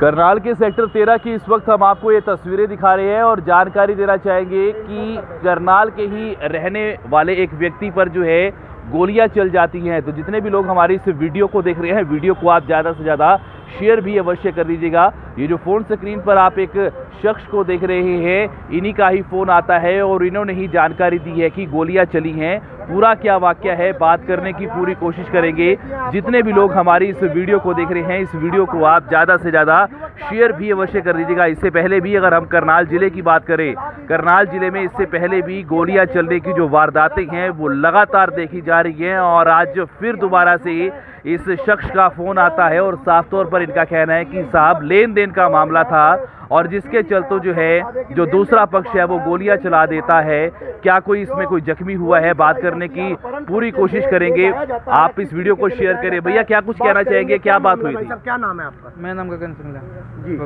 करनाल के सेक्टर तेरह की इस वक्त हम आपको ये तस्वीरें दिखा रहे हैं और जानकारी देना चाहेंगे कि करनाल के ही रहने वाले एक व्यक्ति पर जो है गोलियाँ चल जाती हैं। तो जितने भी लोग हमारी इस वीडियो को देख रहे हैं, वीडियो को आप ज़्यादा से ज़्यादा शेयर भी अवश्य कर दीजिएगा। ये जो फ़ोन स्क्रीन पर आप एक शख्स को देख रहे हैं, इन्हीं का ही फ़ोन आता है और इन्होंने ही जानकारी दी है कि गोलियाँ चली हैं पूरा क्या वाक्य है, बात करने की पूरी कोशिश करेंगे। जितने भी लोग हमारी इस वीडियो को देख रहे हैं, इस वीडियो को आप ज़्यादा से ज़्यादा शेयर भी अवश्य कर दीजिएगा। इससे पहले भी अगर हम करनाल ज़िले की बात करें, करनाल ज़िले में इससे पहले भी गोलियाँ चलने की जो वारदातें हैं, वो लगातार देखी जा रही हैं और आज फिर दोबारा से इस शख्स का फ़ोन आता है और साफ़ तौर पर इनका कहना है कि साहब लेन देन का मामला था और जिसके चलते जो है, जो दूसरा पक्ष है, वो गोलियाँ चला देता है। क्या कोई इसमें कोई जख्मी हुआ है? बात करने की पूरी कोशिश करेंगे। आप इस वीडियो को शेयर करें। भैया क्या कुछ कहना चाहेंगे? क्या बात हुई थी? क्या नाम है आपका? मेरा नाम गगन सिंगला जी।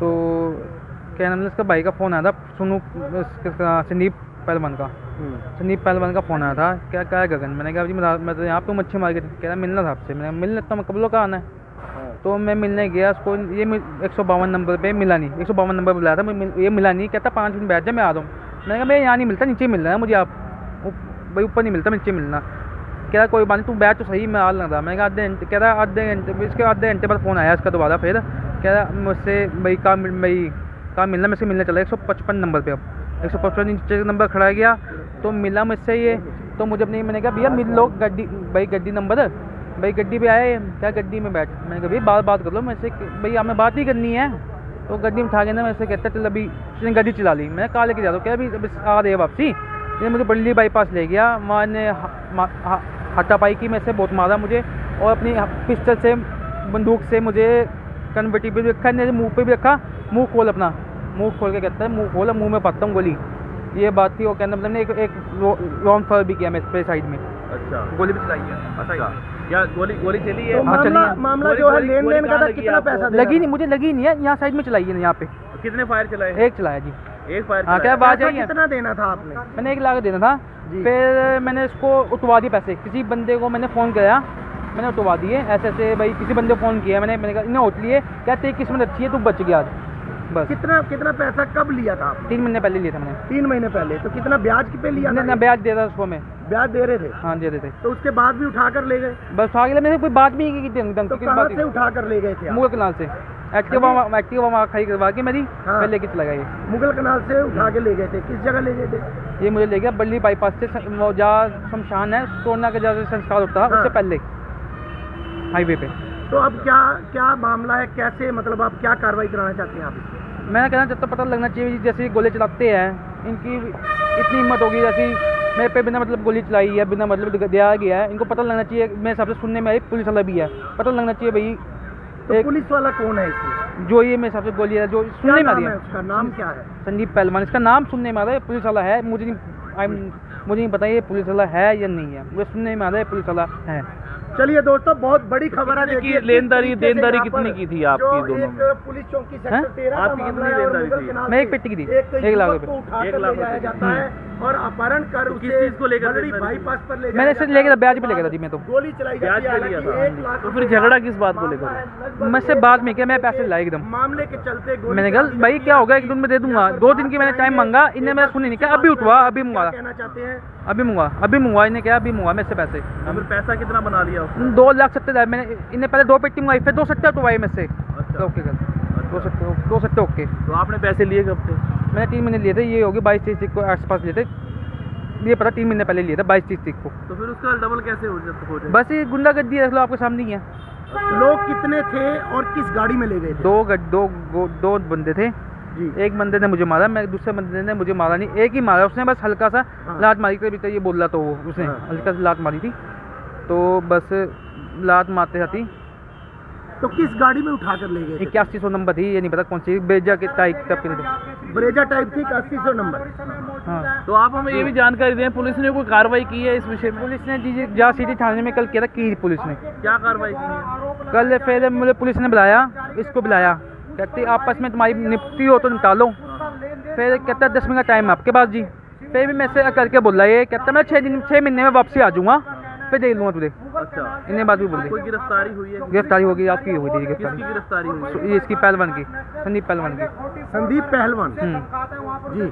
तो क्या नाम है इसका भाई का फ़ोन आया था? सुनू संदीप पहलवान का। संदीप पहलवान का फ़ोन आया था। क्या क्या है गगन? मैंने कहा जी मैं तो यहाँ पे मच्छी मार के कह रहा मिलना था आपसे। मैंने कहा, मिलने तो मैं कब लोग का आना है? तो मैं मिलने गया उसको ये एक सौ बावन नंबर पे मिला नहीं। एक सौ बावन नंबर बुलाया था मैं ये मिला नहीं। कहता पाँच मिनट बैठ जा मैं आ रहा हूँ मैंने कहा मैं यहाँ नहीं मिलता नीचे ही मिलना है मुझे आप। भाई ऊपर नहीं मिलता, नीचे मिलना। कह रहा, कोई बात नहीं, तू बैठ तो सही मैं आ लगा कहा, आधे घंटे कह रहा, आधे घंटे इसके आधे घंटे बाद फ़ोन आया इसका दोबारा फिर। कह रहा, मुझसे भाई कहाँ भाई कहाँ मिलना मुझसे मिलने चला एक सौ पचपन नंबर पर अब। एक सौ पचपन नीचे नंबर खड़ा गया तो मिला मुझसे ये। तो मुझे अपनी, मैंने कहा, भैया, मिल लो गड्डी, भाई गड्डी नंबर। भाई गड्डी पे आए, क्या गड्डी में बैठ? मैंने कहा, भैया, बात बात कर लो, मैं से भाई हमें बात ही करनी है। तो गड्डी में उठा के ना, मैं कहता, चल, अभी उसने गाड़ी चला ली। मैं कहा लेके जा रहा हूँ? क्या अभी आ रही है वापसी। ये मुझे बल्ली बाईपास ले गया। वहाँ ने हाथापाई की में से बहुत मारा मुझे और अपनी पिस्टल से बंदूक से मुझे कन्वर्टी पे भी रखा मेरे मुँह पे भी रखा। मुँह खोल अपना। मुँह खोल के कहता है मुँह खोल मुँह में पाता हूँ गोली। ये बात थी और कहना मतलब ने एक एक रॉन्ग फर भी किया मेरे साइड में। अच्छा गोली भी चलाई है? अच्छा क्या गोली गोली चली है? तो हाँ, मामला। मामला जो है लेन देन का था कितना पैसा लगी नहीं मुझे लगी नहीं है यहाँ साइड में चलाई है यहाँ पे। कितने फायर चलाए? एक चलाया जी। एक फायर हाँ, क्या बात है। कितना देना था आपने? मैंने एक लाख देना था। फिर मैंने इसको उठवा दिए पैसे। किसी बंदे को मैंने फ़ोन किया। मैंने उठवा दिए। ऐसे ऐसे भाई किसी बंदे को फ़ोन किया। मैंने मैंने कहा इन्हें उठ लिए। क्या तेरी किस्मत अच्छी है तू बच गया आज। बस। कितना कितना पैसा कब लिया था आपने? तीन महीने पहले लिया था मैंने। तीन महीने पहले। तो कितना ब्याज पे लिया था ना ब्याज दे रहा उसको मैं। ब्याज दे रहे थे? हाँ दे रहे थे। तो उसके बाद भी उठा कर ले गए? बस ले- मैंने कोई बात भी नहीं की तो कहाँ से उठा कर ले गए थे मुगल कनाल से। एक्टिवा एक्टिवा वहाँ खड़ी करवा के मेरी हाँ। लेके चला गया मुगल कनाल से उठा के ले गए थे। किस जगह ले गए थे? ये मुझे ले गया बल्ली बाईपास से जहाँ शमशान है सोना का जहाँ संस्कार होता है हाँ। उससे पहले। हाईवे पे। तो अब क्या क्या मामला है? कैसे मतलब आप क्या कार्रवाई कराना चाहते हैं आप? मैं कहना चाहता हूँ पता लगना चाहिए जैसे गोले चलाते हैं इनकी इतनी हिम्मत होगी जैसी मेरे पे बिना मतलब गोली चलाई है बिना मतलब दिया गया है इनको पता लगना चाहिए मेरे हिसाब से सुनने में आई पुलिस वाला भी है। पता लगना चाहिए भाई तो एक पुलिस वाला कौन है इसमें? जो ये मेरे हिसाब से गोली है जो सुनने में आ नाम रही है। उसका? नाम क्या है? संदीप पहलवान इसका नाम सुनने में आ रहा है पुलिस वाला है। मुझे नहीं आई मुझे नहीं पता ये पुलिस वाला है या नहीं है। मुझे सुनने में आ रहा है पुलिस वाला है। चलिए दोस्तों बहुत बड़ी खबर है की लेनदारी- देनदारी कितनी की थी आपकी दोनों में? पुलिस चौकी सेक्टर तेरह का आपकी मामला कितनी है लेनदारी थी? मैं एक पेटी की थी, एक लाख रुपए। उठा एक लाख रुपए। और अपहरण कर तो किस उसे चीज़ को लेकर? बाईपास पर ले मैंने सिर्फ़ लेके ब्याज पे लेके था जी मैं तो। गोली चलाई ब्याज पे लिया था। एक तो फिर झगड़ा किस बात को लेकर? मैं से बाद में किया मैं पैसे लाया एकदम। मामले के चलते मैंने कहा भाई क्या होगा एक दिन में दे दूँगा। दो दिन की मैंने टाइम मांगा इन्हें मैंने सुनी नहीं। कहा अभी उठवा? अभी क्या मंगवा कहना चाहते हैं? अभी मंगवा अभी मंगवा इन्हें क्या अभी मंगवा मेरे से पैसे। तो फिर पैसा कितना बना लिया दो लाख सत्तर हज़ार। मैंने इन्हें पहले दो पेटी मंगवाई फिर दो सत्तर उठवाई मेरे से। अच्छा। ओके कर। दो सत्तर दो सत्तर ओके। तो आपने पैसे लिए कब थे? मैंने तीन महीने लिए थे ये होगी बाईस तीस को आस पास लिए थे। ये पता तीन महीने पहले लिए थे बाईस तीस को। तो फिर उसका डबल कैसे हो जाता जाए बस ये गुंडागर्दी देख लो आपके सामने ही है। लोग कितने थे और किस गाड़ी में ले गए थे? दो दो गो- दो बंदे थे। जी। एक बंदे ने मुझे मारा मैं दूसरे बंदे ने मुझे मारा नहीं एक ही मारा उसने बस हल्का सा हाँ। लात मारी थी तो ये बोल रहा था वो उसने हाँ। हल्का सा लात मारी थी। तो बस लात मारते जाती तो किस गाड़ी में उठा कर ले गए इक्यासी सौ नंबर थी ये नहीं पता कौन सी बेजा के टाइप का ब्रेजा टाइप थी अस्सी सौ नंबर। हाँ। तो आप हमें ये भी जानकारी दें पुलिस ने कोई कार्रवाई की है इस विषय में? पुलिस ने जी जहाँ सिटी थाने में कल किया था की पुलिस ने। क्या कार्रवाई की? कल फिर मुझे पुलिस ने बुलाया इसको बुलाया। कहती आपस में तुम्हारी निपटी हो तो निकालो। फिर कहता है दस मिनट का टाइम है आपके पास जी। फिर भी मैं से करके बोला ये कहता मैं छः दिन छः महीने में वापसी आ जाऊँगा। पे देख लूँगा तुझे। अच्छा। इन्हें बात भी बोल दी। गिरफ्तारी हुई है? गिरफ्तारी होगी आपकी हुई थी गिरफ्तारी। गिरफ्तारी हुई है? इसकी पहलवान की संदीप पहलवान की। संदीप पहलवान? हम्म। जी।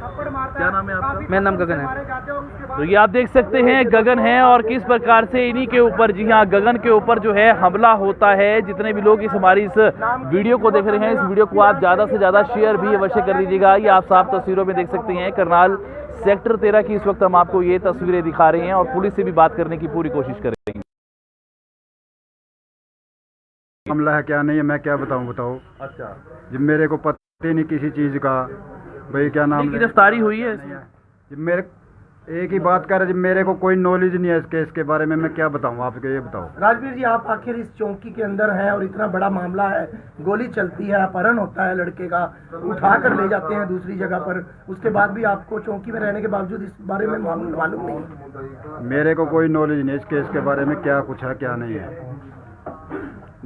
क्या नाम है आपका? मेरा नाम गगन है। तो ये आप देख सकते हैं गगन है और किस प्रकार से इन्हीं के ऊपर जी हाँ गगन के ऊपर जो है हमला होता है। जितने भी लोग इस हमारी इस वीडियो को देख रहे हैं इस वीडियो को आप ज़्यादा से ज़्यादा शेयर भी अवश्य कर दीजिएगा। ये आप साफ़ तस्वीरों में देख सकते हैं करनाल सेक्टर तेरह की इस वक्त हम आपको ये तस्वीरें दिखा रहे हैं और पुलिस से भी बात करने की पूरी कोशिश करेंगे। मामला है क्या? नहीं है मैं क्या बताऊँ बताओ। अच्छा। जब मेरे को पता नहीं किसी चीज़ का। भाई क्या नाम गिरफ्तारी हुई है? मेरे एक ही बात कर मेरे को कोई नॉलेज नहीं है इस केस के बारे में मैं क्या बताऊँ? आपको ये बताओ। राजवीर जी आप आखिर इस चौकी के अंदर हैं और इतना बड़ा मामला है गोली चलती है अपहरण होता है लड़के का उठा कर ले जाते हैं दूसरी जगह पर। उसके बाद भी आपको चौकी में रहने के बावजूद इस बारे में मालूम नहीं मेरे को कोई नॉलेज नहीं है इस केस के बारे में क्या कुछ है क्या नहीं है।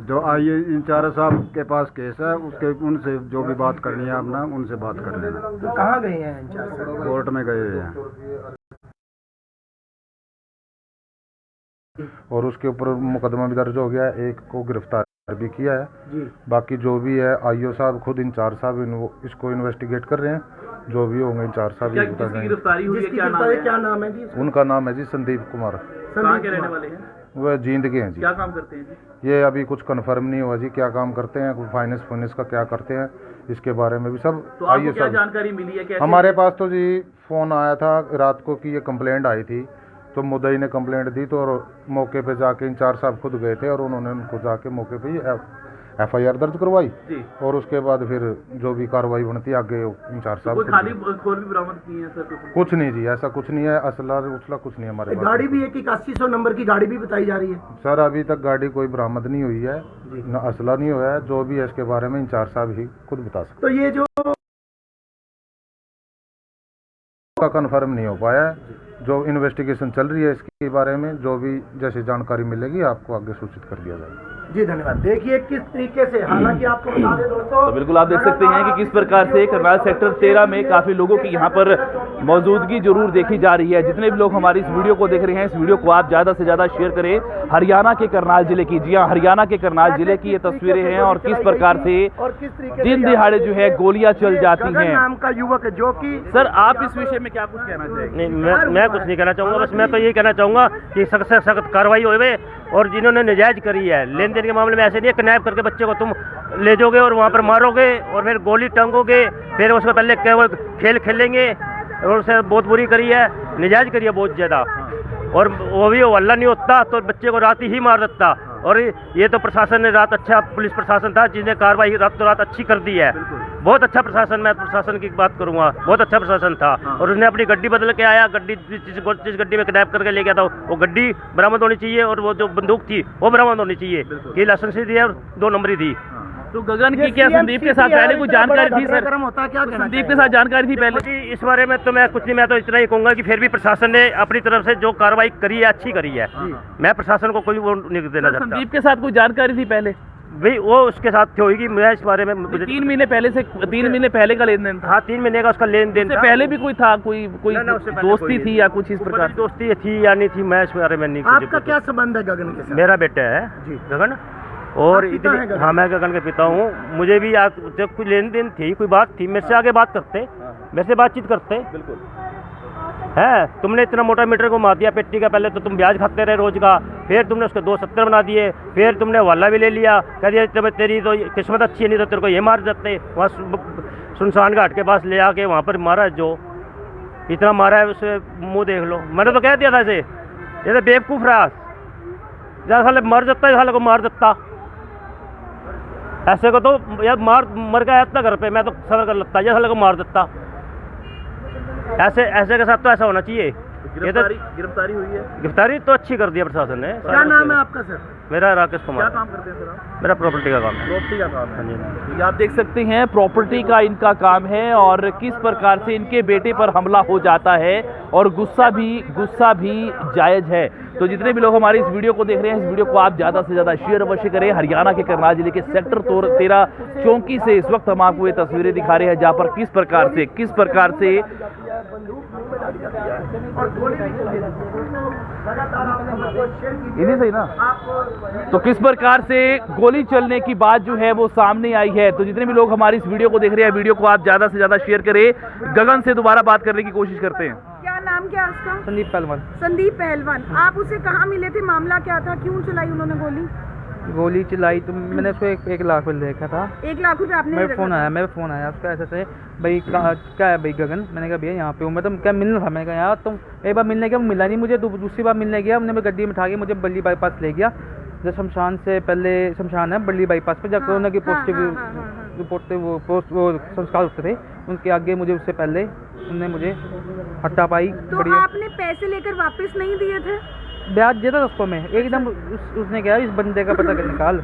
जो आइए इंचार्ज साहब के पास केस है उसके उनसे जो भी बात करनी है अपना उनसे बात कर लेना। तो कहाँ गए हैं कोर्ट में गए हैं। और उसके ऊपर मुकदमा भी दर्ज हो गया है। एक को गिरफ़्तार भी किया है। जी। बाकी जो भी है आईओ साहब खुद इंचार्ज साहब इन, इसको इन्वेस्टिगेट कर रहे हैं। जो भी होंगे इंचार्ज साहब क्या गिरफ्तारी हुई है? नाम है? क्या नाम है जी उनका नाम है जी संदीप कुमार। कहाँ संदीप के रहने वाले हैं? वह जींद के हैं जी। क्या काम करते हैं जी? ये अभी कुछ कंफर्म नहीं हुआ जी क्या काम करते हैं कुछ फाइनेंस फाइनेंस का क्या करते हैं इसके बारे में भी सब तो आपको आईओ क्या जानकारी मिली है? कैसे? हमारे पास तो जी फ़ोन आया था रात को कि ये कंप्लेंट आई थी। तो मुदई ने कंप्लेंट दी तो और मौके पे जाके इंचार्ज साहब खुद गए थे और उन्होंने उनको जाके मौके पे एफ़ आई आर दर्ज करवाई। और उसके बाद फिर जो भी कार्रवाई बनती आगे इंचार्ज साहब खाली भी बरामद किए हैं सर? कुछ? नहीं जी ऐसा कुछ नहीं है असला उछला कुछ नहीं है हमारे पास। गाड़ी भी एक इक्यासी सौ नंबर की गाड़ी भी बताई जा रही है। सर अभी तक गाड़ी कोई बरामद नहीं हुई है न असला नहीं हुआ है जो भी है इसके बारे में इंचार्ज साहब ही खुद बता सकते तो ये जो का कंफर्म नहीं हो पाया है। जो इन्वेस्टिगेशन चल रही है, इसके बारे में जो भी जैसे जानकारी मिलेगी, आपको आगे सूचित कर दिया जाएगा। जी धन्यवाद। देखिए किस तरीके से हालाँकि आपको बता दें दोस्तों तो बिल्कुल आप देख सकते हैं कि किस प्रकार से करनाल सेक्टर तेरह में काफ़ी लोगों की यहाँ पर मौजूदगी ज़रूर देखी जा रही है। जितने भी लोग हमारी इस वीडियो को देख रहे हैं इस वीडियो को आप ज़्यादा से ज़्यादा शेयर करें। हरियाणा के करनाल ज़िले की जी हाँ हरियाणा के करनाल ज़िले की ये तस्वीरें हैं और किस प्रकार से और किस तरीके दिन दिहाड़े जो है गोलियाँ चल जाती है हैं। नाम का युवक है जो की सर आप इस विषय में क्या कुछ कहना चाहेंगे? नहीं मैं मैं कुछ नहीं कहना चाहूँगा बस मैं तो यही कहना चाहूँगा की सख्त से सख्त कार्रवाई होवे और जिन्होंने नजायज करी है लेन देन के मामले में ऐसे नहीं है किडनैप करके बच्चे को तुम ले जाओगे और वहाँ पर मारोगे और फिर गोली टंगोगे फिर उसको पहले खेल खेलेंगे और उसे बहुत बुरी करी है नजायज करी है बहुत ज़्यादा। और वो भी वो अल्लाह नहीं होता तो बच्चे को रात ही मार देता। और ये तो प्रशासन ने रात अच्छा पुलिस प्रशासन था जिसने कार्रवाई रात तो रात अच्छी कर दी है। बहुत अच्छा प्रशासन मैं प्रशासन की बात करूँगा। बहुत अच्छा प्रशासन था। और उसने अपनी गड्डी बदल के आया गड्डी जिस गड्डी में किडनैप करके ले गया था वो गड्डी बरामद होनी चाहिए और वो जो बंदूक थी वो बरामद होनी चाहिए। ये लाइसेंस दी है और दो नंबरी थी। तो गगन की क्या संदीप के साथ पहले कुछ जानकारी थी सर? होता क्या संदीप के साथ जानकारी थी पहले। इस बारे में तो मैं कुछ नहीं मैं तो इतना ही कहूँगा कि फिर भी प्रशासन ने अपनी तरफ़ से जो कार्रवाई करी है अच्छी करी है। मैं प्रशासन को कोई वो नहीं देना चाहता। संदीप के साथ कुछ जानकारी थी पहले? भाई वो उसके साथ थी होगी मैं इस बारे में मुझे तीन महीने पहले से तीन महीने पहले का लेन देन था। हाँ तीन महीने का उसका लेन देन था। पहले भी कोई था कोई कोई ना, ना, दोस्ती कोई थी। या कुछ इस प्रकार दोस्ती थी या नहीं थी मैं इस बारे में नहीं आपका क्या संबंध है गगन के साथ? मेरा बेटा है। जी। गगन? और इतनी हाँ मैं गगन के पिता हूँ। मुझे भी आज जब कोई लेन देन थी कोई बात थी मेरे से आगे बात करते। मेरे से बातचीत करते। बिल्कुल। है तुमने इतना मोटा मीटर को मार दिया पेट्टी का पहले तो तुम ब्याज खाते रहे रोज का। फिर तुमने उसके दो सत्तर बना दिए। फिर तुमने वाला भी ले लिया। कह दिया तब तेरी तो किस्मत अच्छी है नहीं तो तेरे को ये मार देते। वहाँ सुनसान घाट के पास ले आके वहाँ पर मारा जो। इतना मारा है उसे मुँह देख लो। मैंने तो कह दिया था इसे ये तो बेवकूफ़ रहा जैसा साले मर जाता है साले को मार देता। ऐसे को तो यार मार मर गया इतना घर पे मैं तो सबर कर लगता जैसा साले को मार देता। ऐसे ऐसे के साथ तो ऐसा होना चाहिए। गिरफ्तारी तो गिरफ्तारी गिरफ्तारी हुई है? गिरफ्तारी तो अच्छी कर दिया प्रशासन ने। क्या नाम है आपका सर? मेरा राकेश कुमार। क्या काम करते हैं सर आप? मेरा प्रॉपर्टी का काम है। प्रॉपर्टी का काम हाँ। है जी तो आप देख सकते हैं प्रॉपर्टी का इनका काम है और किस प्रकार से इनके बेटे पर हमला हो जाता है और गुस्सा भी गुस्सा भी जायज़ है। तो जितने भी लोग हमारे इस वीडियो को देख रहे हैं इस वीडियो को आप ज़्यादा से ज़्यादा शेयर अवश्य करें। हरियाणा के करनाल ज़िले के सेक्टर तोर तेरह चौकी से इस वक्त हम आपको ये तस्वीरें दिखा रहे हैं जहाँ पर किस प्रकार से किस प्रकार से है बंदूक मुँह में डाली जाती है और गोली भी चलाई जाती है लगातार आप खबर शेयर कीजिए इन्हीं सही ना। आप तो किस प्रकार से गोली चलने की बात जो है वो सामने आई है? तो जितने भी लोग हमारी इस वीडियो को देख रहे हैं वीडियो को आप ज़्यादा से ज़्यादा शेयर करें। गगन से दोबारा बात करने की कोशिश करते हैं। क्या नाम क्या है उसका? संदीप पहलवान। संदीप पहलवान। आप उसे कहाँ मिले थे? मामला क्या था? क्यों चलाई उन्होंने गोली? गोली चलाई तो मैंने उसको एक, एक लाख में देखा था। एक लाख रुपए आपने मेरे फ़ोन आया मेरे फ़ोन आया उसका ऐसे से भाई क्या है भाई गगन? मैंने कहा भैया यहाँ पे हूँ मैं। तो क्या मिलना था? मैंने कहा यार तुम एक बार मिलने गया मिला नहीं मुझे दूसरी बार मिलने गया उन्होंने गड्डी में उठा के मुझे बल्ली बाईपास ले गया। जब शमशान से पहले शमशान है बल्ली बाईपास पे जब हाँ, कोरोना की पॉजिटिव हाँ, हाँ। रिपोर्ट वो पोस्ट वो संस्कार होते थे उनके आगे मुझे उससे पहले उनने मुझे हट्टा पाई तो आपने पैसे लेकर वापस नहीं दिए थे? ब्याज दिया था उसको मैं। एकदम उस, उसने कहा इस बंदे का पता निकाल।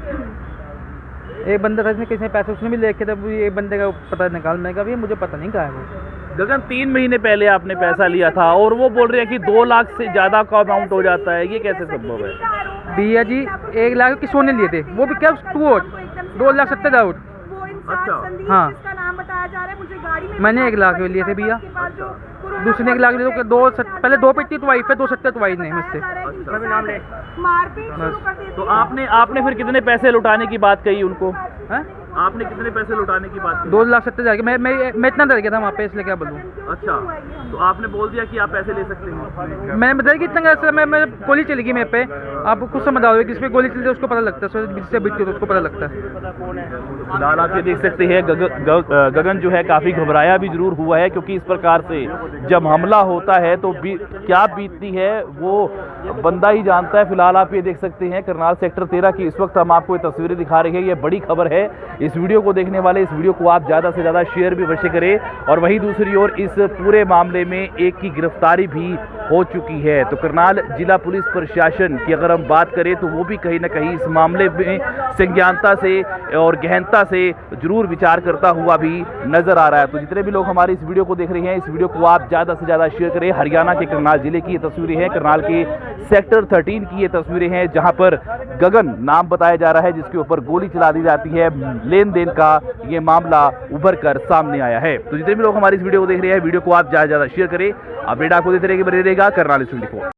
एक बंदा था इसने किसी पैसे उसने भी लेके था वो ये बंदे का पता निकाल। मैं कहा भैया मुझे पता नहीं कहा है वो। गगन तीन महीने पहले आपने पैसा लिया था और वो बोल रहे हैं कि दो लाख से ज़्यादा का अमाउंट हो जाता है। ये कैसे संभव है? भैया जी एक लाख किसों ने लिए थे? वो भी क्या टू आउट दो लाख सत्तर हज़ार। आउट अच्छा। हाँ। जिसका नाम बताया जा रहा है मुझे गाड़ी में मैंने एक लाख लिए थे भैया। दूसरे ने लाग लिए तो दो पहले दो पिट्टी तो आई फिर दो सट्टे तो आई नहीं मुझसे। है अच्छा। तो आपने आपने फिर कितने पैसे लुटाने की बात कही उनको? हैं? आपने कितने पैसे लुटाने की बात की? दो लाख सत्तर हज़ार मैं मैं मैं इतना डर गया था वहाँ पे इसलिए क्या बोलूँ? अच्छा तो आपने बोल दिया कि आप पैसे ले सकते हैं? मैंने बताया कि इतना ऐसा मैं मैं गोली चली गई मेरे पे। आप खुद समझ आओगे किस पे गोली चलती है उसको पता लगता है। जिससे बीतती है तो उसको पता लगता है। फ़िलहाल आप ये देख सकते हैं गग, गग, गगन जो है काफ़ी घबराया भी ज़रूर हुआ है क्योंकि इस प्रकार से जब हमला होता है तो बी, क्या बीतती है वो बंदा ही जानता है। फ़िलहाल आप ये देख सकते हैं करनाल सेक्टर तेरह की इस वक्त हम आपको ये तस्वीरें दिखा रहे हैं। ये बड़ी खबर है इस वीडियो को देखने वाले, इस वीडियो को आप ज़्यादा से ज़्यादा शेयर भी अवश्य करें। और वहीं दूसरी ओर, इस पूरे मामले में एक की गिरफ्तारी भी हो चुकी है। तो करनाल जिला पुलिस प्रशासन की अगर हम बात करें तो वो भी कहीं ना कहीं इस मामले में संज्ञानता से और गहनता से ज़रूर विचार करता हुआ भी नज़र आ रहा है। तो जितने भी लोग हमारे इस वीडियो को देख रहे हैं, इस वीडियो को आप ज़्यादा से ज़्यादा शेयर करें। हरियाणा के करनाल ज़िले की ये तस्वीरें हैं। करनाल के सेक्टर 13 की ये तस्वीरें हैं, जहाँ पर गगन नाम बताया जा रहा है, जिसके ऊपर गोली चला दी जाती है। लेन देन का ये मामला उभर कर सामने आया है। तो जितने भी लोग हमारी इस वीडियो को देख रहे हैं, वीडियो को आप ज़्यादा ज़्यादा शेयर करें। अपडेट आपको देते रहेंगे बने रहेगा करनाल ट्वेंटी